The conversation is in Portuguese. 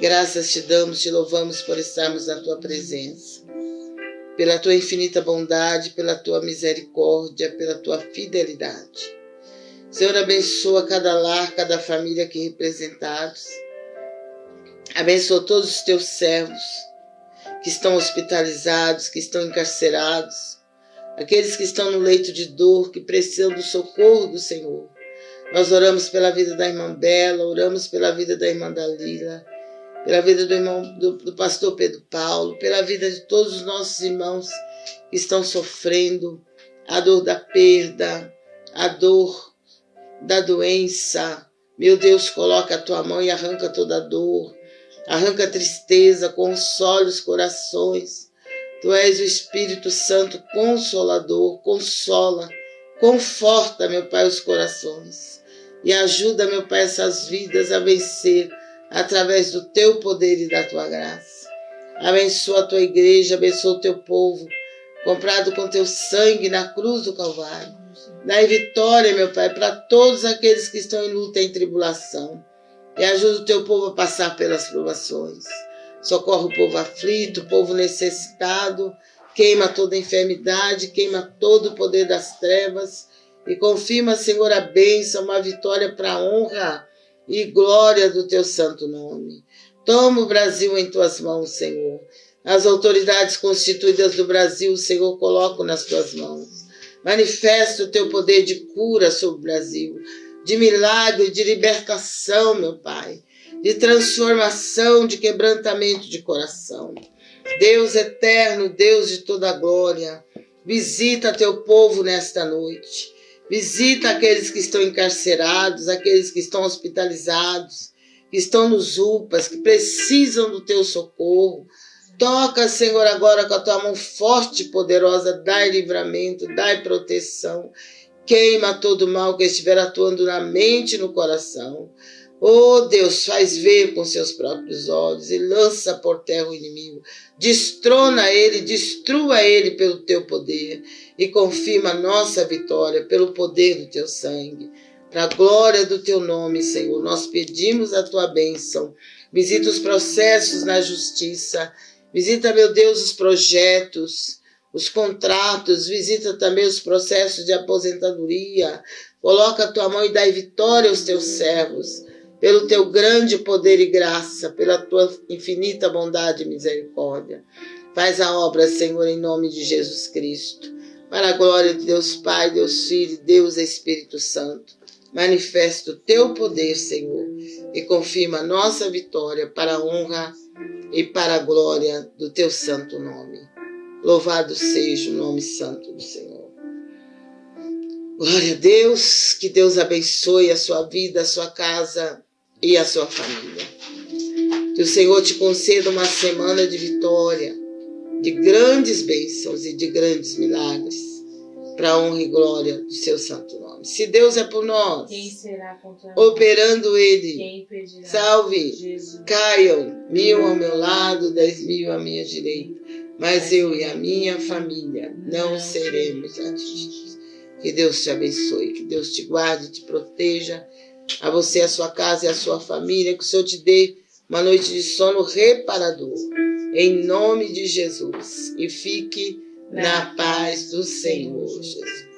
Graças te damos, te louvamos por estarmos na tua presença. Pela tua infinita bondade, pela tua misericórdia, pela tua fidelidade. Senhor, abençoa cada lar, cada família aqui representados. Abençoa todos os teus servos que estão hospitalizados, que estão encarcerados, aqueles que estão no leito de dor, que precisam do socorro do Senhor. Nós oramos pela vida da irmã Bela, oramos pela vida da irmã Dalila, pela vida do irmão do, do pastor Pedro Paulo, pela vida de todos os nossos irmãos que estão sofrendo a dor da perda, a dor da doença. Meu Deus, coloca a tua mão e arranca toda a dor, arranca a tristeza, console os corações. Tu és o Espírito Santo consolador, consola, conforta, meu Pai, os corações e ajuda, meu Pai, essas vidas a vencer através do teu poder e da tua graça. Abençoa a tua igreja, abençoa o teu povo, comprado com teu sangue na cruz do Calvário. Dai vitória, meu Pai, para todos aqueles que estão em luta e em tribulação. E ajuda o teu povo a passar pelas provações. Socorre o povo aflito, o povo necessitado. Queima toda enfermidade, queima todo o poder das trevas. E confirma, Senhor, a bênção, uma vitória para a honra e glória do teu santo nome. Toma o Brasil em tuas mãos, Senhor. As autoridades constituídas do Brasil, Senhor, coloco nas tuas mãos. Manifesta o teu poder de cura sobre o Brasil, de milagre, de libertação, meu Pai, de transformação, de quebrantamento de coração. Deus eterno, Deus de toda glória, visita teu povo nesta noite. Visita aqueles que estão encarcerados, aqueles que estão hospitalizados, que estão nos UPAs, que precisam do teu socorro. Toca, Senhor, agora com a tua mão forte e poderosa, dai livramento, dai proteção. Queima todo mal que estiver atuando na mente e no coração. Oh Deus, faz ver com seus próprios olhos e lança por terra o inimigo. Destrona ele, destrua ele pelo teu poder e confirma nossa vitória pelo poder do teu sangue. Para a glória do teu nome, Senhor, nós pedimos a tua bênção. Visita os processos na justiça. Visita, meu Deus, os projetos, os contratos. Visita também os processos de aposentadoria. Coloca a tua mão e dai vitória aos teus servos pelo teu grande poder e graça, pela tua infinita bondade e misericórdia. Faz a obra, Senhor, em nome de Jesus Cristo. Para a glória de Deus Pai, Deus Filho, Deus Espírito Santo. Manifesta o teu poder, Senhor, e confirma a nossa vitória para a honra e para a glória do teu santo nome. Louvado seja o nome santo do Senhor. Glória a Deus, que Deus abençoe a sua vida, a sua casa, e a sua família. Que o Senhor te conceda uma semana de vitória, de grandes bênçãos e de grandes milagres, para a honra e glória do seu santo nome. Se Deus é por nós, quem será contra operando Ele, salve, Jesus. caiam mil ao meu lado, dez mil à minha direita, mas eu e a minha família não seremos atingidos. Que Deus te abençoe, que Deus te guarde, te proteja a você, a sua casa e a sua família, que o Senhor te dê uma noite de sono reparador. Em nome de Jesus. E fique na paz do Senhor, Jesus.